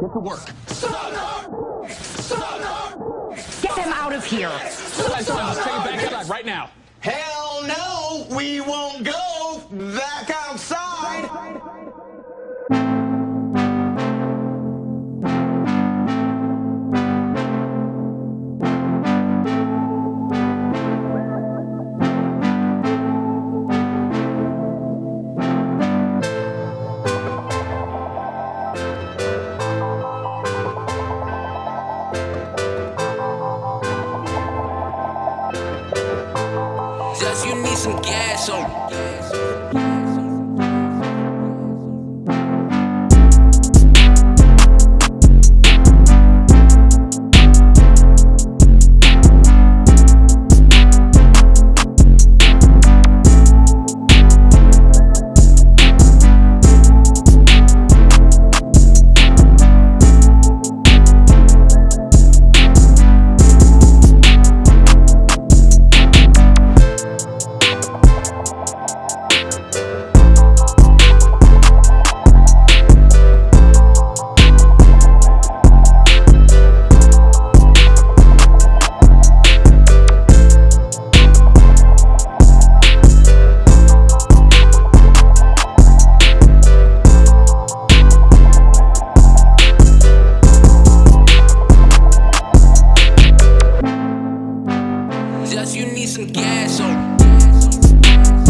Get to work. Get them out of here. Let's take it back outside right now. Hell no, we won't go back outside. you need some gas on. some gas on.